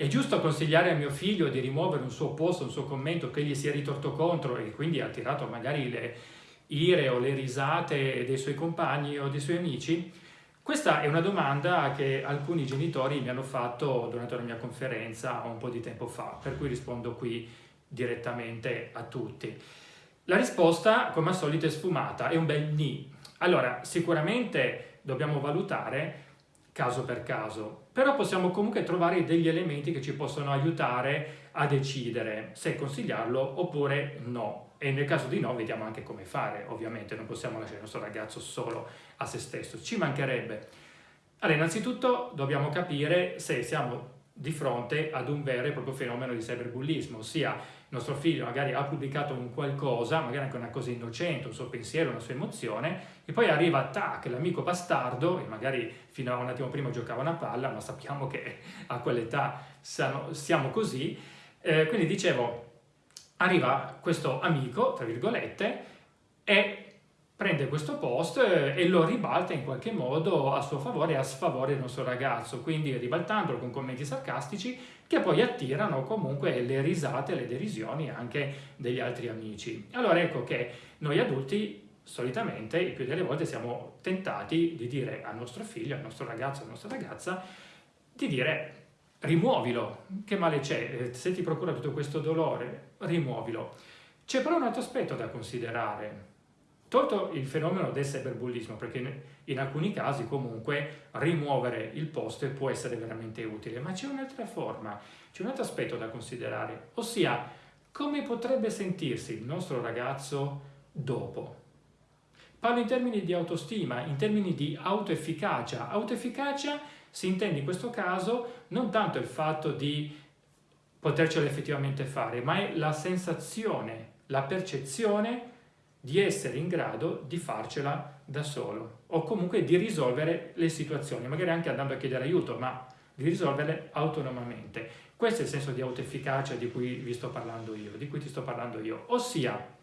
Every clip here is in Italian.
È giusto consigliare a mio figlio di rimuovere un suo post, un suo commento che gli sia ritorto contro e quindi ha tirato magari le ire o le risate dei suoi compagni o dei suoi amici? Questa è una domanda che alcuni genitori mi hanno fatto durante la mia conferenza un po' di tempo fa, per cui rispondo qui direttamente a tutti. La risposta, come al solito, è sfumata, è un bel ni. Allora, sicuramente dobbiamo valutare caso per caso, però possiamo comunque trovare degli elementi che ci possono aiutare a decidere se consigliarlo oppure no. E nel caso di no vediamo anche come fare, ovviamente non possiamo lasciare il nostro ragazzo solo a se stesso, ci mancherebbe. Allora, innanzitutto dobbiamo capire se siamo di fronte ad un vero e proprio fenomeno di cyberbullismo, ossia nostro figlio magari ha pubblicato un qualcosa, magari anche una cosa innocente, un suo pensiero, una sua emozione, e poi arriva, tac, l'amico bastardo, e magari fino a un attimo prima giocava una palla, ma sappiamo che a quell'età siamo così, eh, quindi dicevo, arriva questo amico, tra virgolette, e prende questo post eh, e lo ribalta in qualche modo a suo favore e a sfavore del nostro ragazzo, quindi ribaltandolo con commenti sarcastici che poi attirano comunque le risate, le derisioni anche degli altri amici. Allora ecco che noi adulti solitamente, il più delle volte, siamo tentati di dire al nostro figlio, al nostro ragazzo, alla nostra ragazza, di dire rimuovilo, che male c'è, se ti procura tutto questo dolore, rimuovilo. C'è però un altro aspetto da considerare, Tolto il fenomeno del cyberbullismo, perché in alcuni casi comunque rimuovere il post può essere veramente utile, ma c'è un'altra forma, c'è un altro aspetto da considerare, ossia come potrebbe sentirsi il nostro ragazzo dopo. Parlo in termini di autostima, in termini di autoefficacia. Autoefficacia si intende in questo caso non tanto il fatto di potercelo effettivamente fare, ma è la sensazione, la percezione di essere in grado di farcela da solo o comunque di risolvere le situazioni, magari anche andando a chiedere aiuto, ma di risolverle autonomamente. Questo è il senso di autoefficacia di cui vi sto parlando io, di cui ti sto parlando io. Ossia,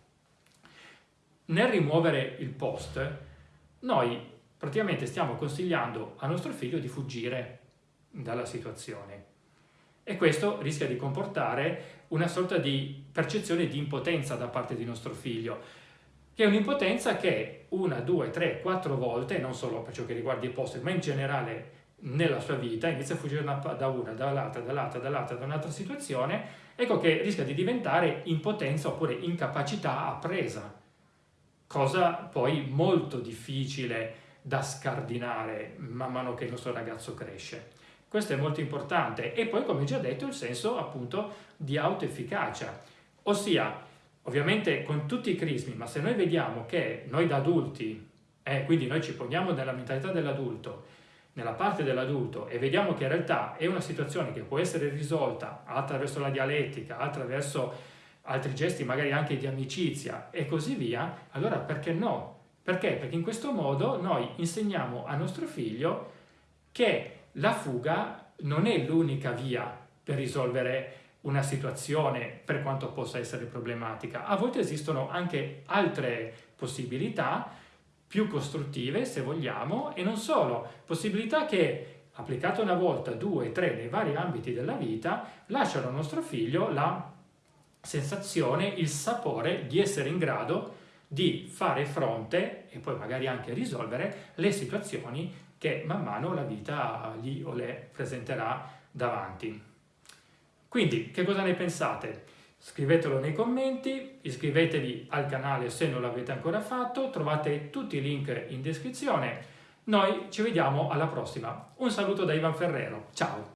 nel rimuovere il post, noi praticamente stiamo consigliando a nostro figlio di fuggire dalla situazione. E questo rischia di comportare una sorta di percezione di impotenza da parte di nostro figlio che è un'impotenza che una, due, tre, quattro volte, non solo per ciò che riguarda i post, ma in generale nella sua vita, inizia a fuggire da una, dall'altra, dall'altra, dall'altra, da un'altra situazione, ecco che rischia di diventare impotenza oppure incapacità appresa, cosa poi molto difficile da scardinare man mano che il nostro ragazzo cresce. Questo è molto importante. E poi, come già detto, il senso appunto di autoefficacia, ossia Ovviamente con tutti i crismi, ma se noi vediamo che noi da adulti, eh, quindi noi ci poniamo nella mentalità dell'adulto, nella parte dell'adulto e vediamo che in realtà è una situazione che può essere risolta attraverso la dialettica, attraverso altri gesti magari anche di amicizia e così via, allora perché no? Perché? Perché in questo modo noi insegniamo a nostro figlio che la fuga non è l'unica via per risolvere una situazione per quanto possa essere problematica. A volte esistono anche altre possibilità più costruttive, se vogliamo, e non solo, possibilità che applicate una volta, due, tre, nei vari ambiti della vita, lasciano al nostro figlio la sensazione, il sapore di essere in grado di fare fronte e poi magari anche risolvere le situazioni che man mano la vita gli o le presenterà davanti. Quindi, che cosa ne pensate? Scrivetelo nei commenti, iscrivetevi al canale se non l'avete ancora fatto, trovate tutti i link in descrizione. Noi ci vediamo alla prossima. Un saluto da Ivan Ferrero, ciao!